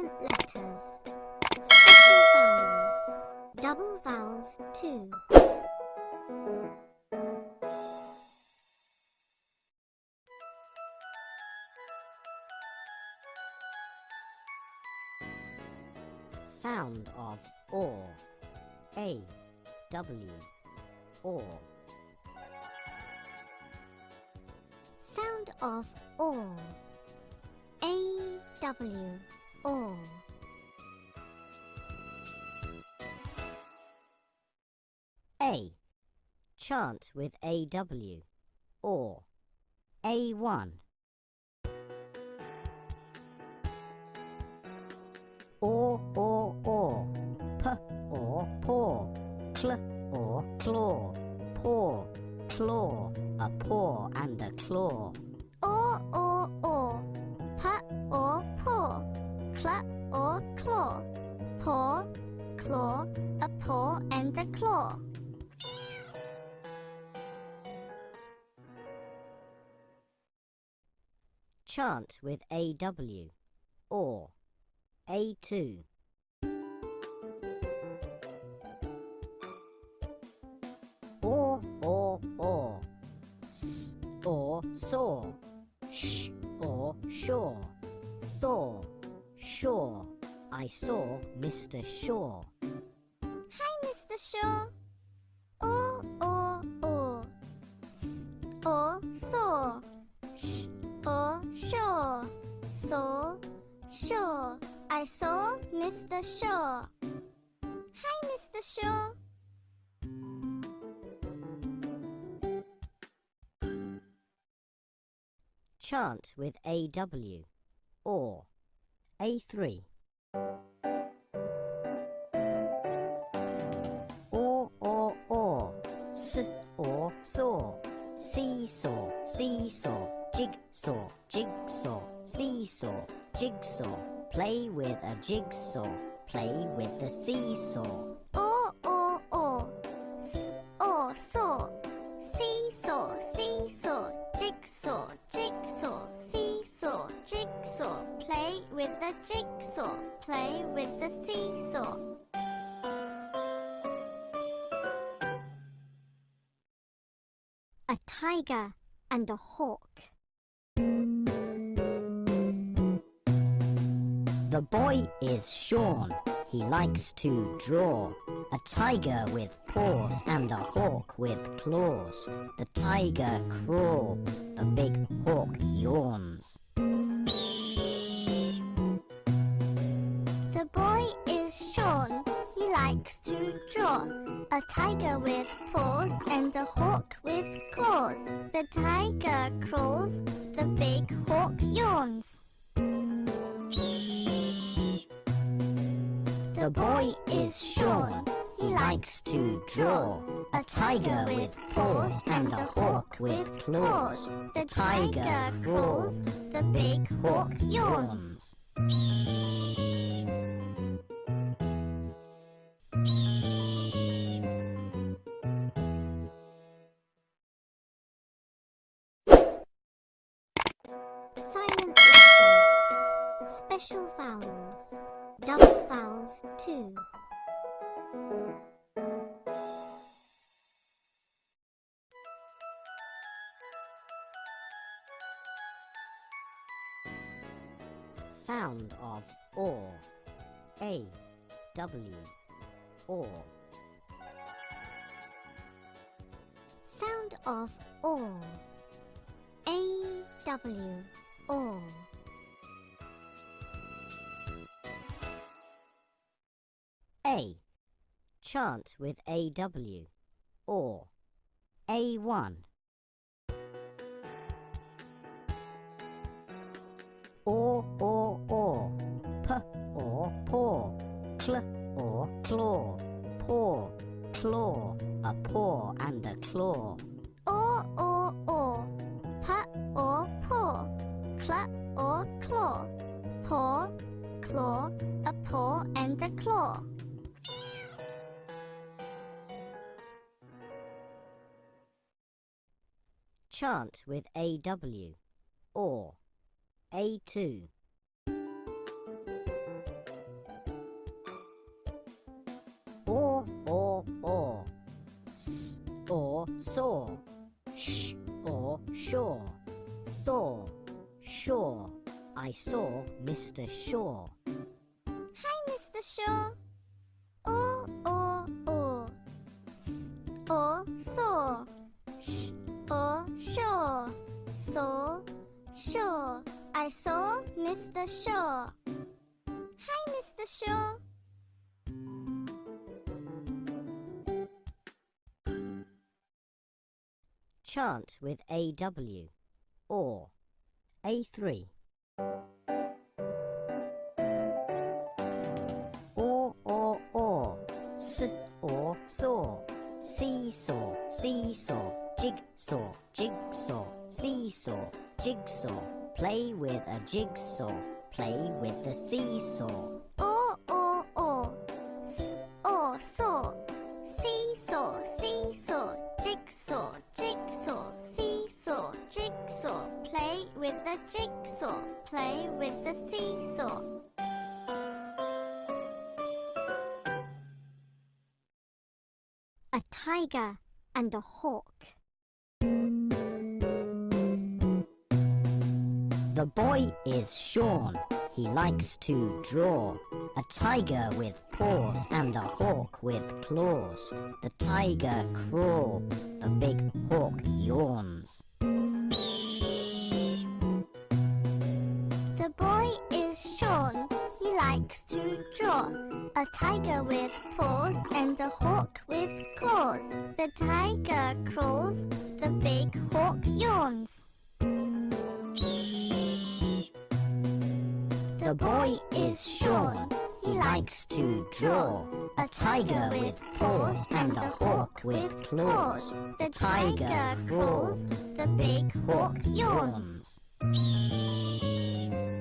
Silent letters. Special vowels. Double vowels too. Sound of or. A. W. Or. Sound of or. A W or. A. Chant with AW. Or. A1. Or, or, or. P, or, paw. Cl, or, claw. Paw, claw. A paw and a claw. Or or or. P or or claw. Paw, claw, a paw and a claw. Chant with AW. Or. A2. Or, or, or. S, or, saw. Sh, or, Shaw. Saw, Shaw. I saw Mr. Shaw. Hi, Mr. Shaw. Or or or. S or saw. Sh or Shaw. Saw, Shaw. I saw Mr. Shaw. Hi, Mr. Shaw. Chant with AW. Or. A3. Or, or, or. S, or, saw. Seesaw, seesaw. Jigsaw, jigsaw. Seesaw, jigsaw. Play with a jigsaw. Play with the seesaw. A tiger and a hawk. The boy is Sean. He likes to draw. A tiger with paws and a hawk with claws. The tiger crawls. The big hawk yawns. Likes to draw. A tiger with paws and a hawk with claws. The tiger crawls. The big hawk yawns. The boy is Sean. He likes to draw. A tiger with paws and a hawk with claws. The tiger crawls. The big hawk yawns. Special vowels. Double vowels too. Sound of or. A. W. Or. Sound of or. A W or. A. Chant with AW. Or. A1. Or, or, or. P, or, paw. Cl, or, claw. Paw, claw. A paw and a claw. Or or or. P or paw. Cl or claw. Paw, claw, a paw and a claw. chant with AW or A2. Or, or, or. S or saw. Sh or sure. Saw. Sure. I saw Mr. Shaw. Hi, Mr. Shaw. Or, or, or. S or saw. Sh o, Shaw. Saw, Shaw. I saw Mr. Shaw. Hi, Mr. Shaw. Chant with AW or A3. Or, or, or, s, or, saw, seesaw, seesaw, jigsaw, jigsaw, seesaw, jigsaw. Play with a jigsaw, play with the seesaw. O, o, o. S, o, saw. Seesaw, seesaw. Jigsaw, jigsaw. Seesaw, jigsaw. Play with the jigsaw. Play with the seesaw. A tiger and a hawk. The boy is Sean. He likes to draw. A tiger with paws and a hawk with claws. The tiger crawls. The big hawk yawns. The boy is Sean. He likes to draw. A tiger with paws and a hawk with claws. The tiger crawls. The big hawk yawns. The boy is Sean. He likes to draw. A tiger with paws and a hawk with claws. The tiger crawls. The big hawk yawns. yawns.